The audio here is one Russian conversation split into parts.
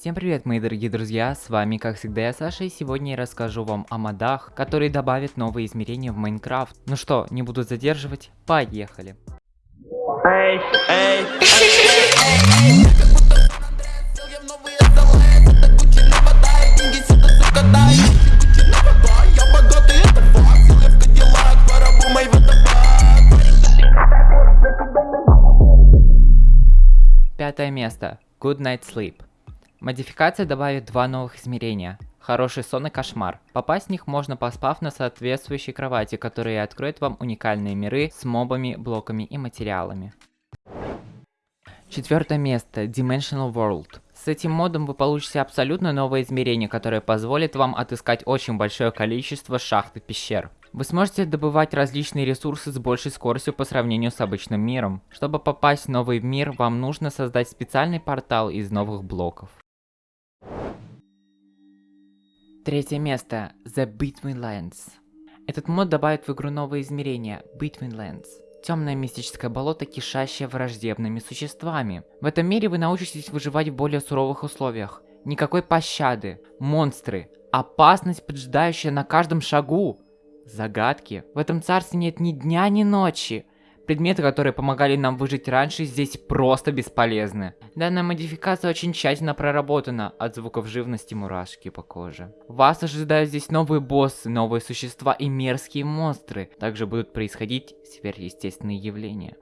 Всем привет, мои дорогие друзья, с вами как всегда я Саша, и сегодня я расскажу вам о модах, которые добавят новые измерения в Майнкрафт. Ну что, не буду задерживать, поехали. Эй, эй, Пятое место. Good Night Sleep. Модификация добавит два новых измерения. Хороший сон и кошмар. Попасть в них можно поспав на соответствующей кровати, которая откроет вам уникальные миры с мобами, блоками и материалами. Четвертое место. Dimensional World. С этим модом вы получите абсолютно новое измерение, которое позволит вам отыскать очень большое количество шахт и пещер. Вы сможете добывать различные ресурсы с большей скоростью по сравнению с обычным миром. Чтобы попасть в новый мир, вам нужно создать специальный портал из новых блоков. Третье место. The Between Lands. Этот мод добавит в игру новые измерения Between Lands. Темное мистическое болото, кишащее враждебными существами. В этом мире вы научитесь выживать в более суровых условиях. Никакой пощады, монстры, опасность, поджидающая на каждом шагу. Загадки. В этом царстве нет ни дня, ни ночи. Предметы, которые помогали нам выжить раньше, здесь просто бесполезны. Данная модификация очень тщательно проработана, от звуков живности мурашки по коже. Вас ожидают здесь новые боссы, новые существа и мерзкие монстры. Также будут происходить сверхъестественные явления.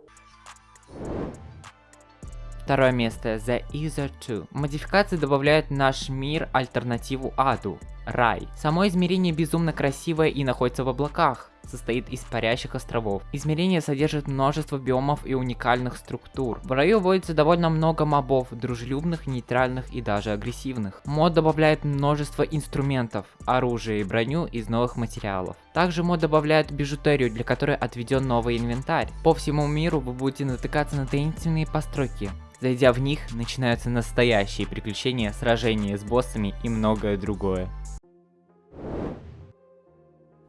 Второе место. The Ether 2. Модификация добавляет наш мир альтернативу аду. Рай. Само измерение безумно красивое и находится в облаках состоит из парящих островов. Измерение содержит множество биомов и уникальных структур. В раю водится довольно много мобов, дружелюбных, нейтральных и даже агрессивных. Мод добавляет множество инструментов, оружия и броню из новых материалов. Также мод добавляет бижутерию, для которой отведен новый инвентарь. По всему миру вы будете натыкаться на таинственные постройки. Зайдя в них, начинаются настоящие приключения, сражения с боссами и многое другое.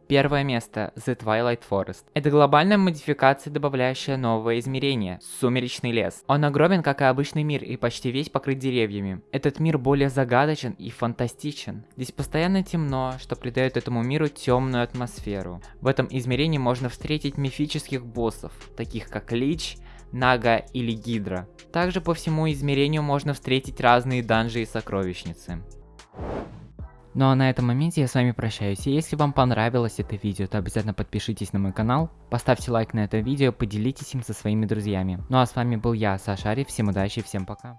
Первое место – The Twilight Forest. Это глобальная модификация, добавляющая новое измерение – Сумеречный лес. Он огромен, как и обычный мир, и почти весь покрыт деревьями. Этот мир более загадочен и фантастичен. Здесь постоянно темно, что придает этому миру темную атмосферу. В этом измерении можно встретить мифических боссов, таких как Лич, Нага или Гидра. Также по всему измерению можно встретить разные данжи и сокровищницы. Ну а на этом моменте я с вами прощаюсь. И если вам понравилось это видео, то обязательно подпишитесь на мой канал, поставьте лайк на это видео, поделитесь им со своими друзьями. Ну а с вами был я, Сашари, всем удачи, всем пока.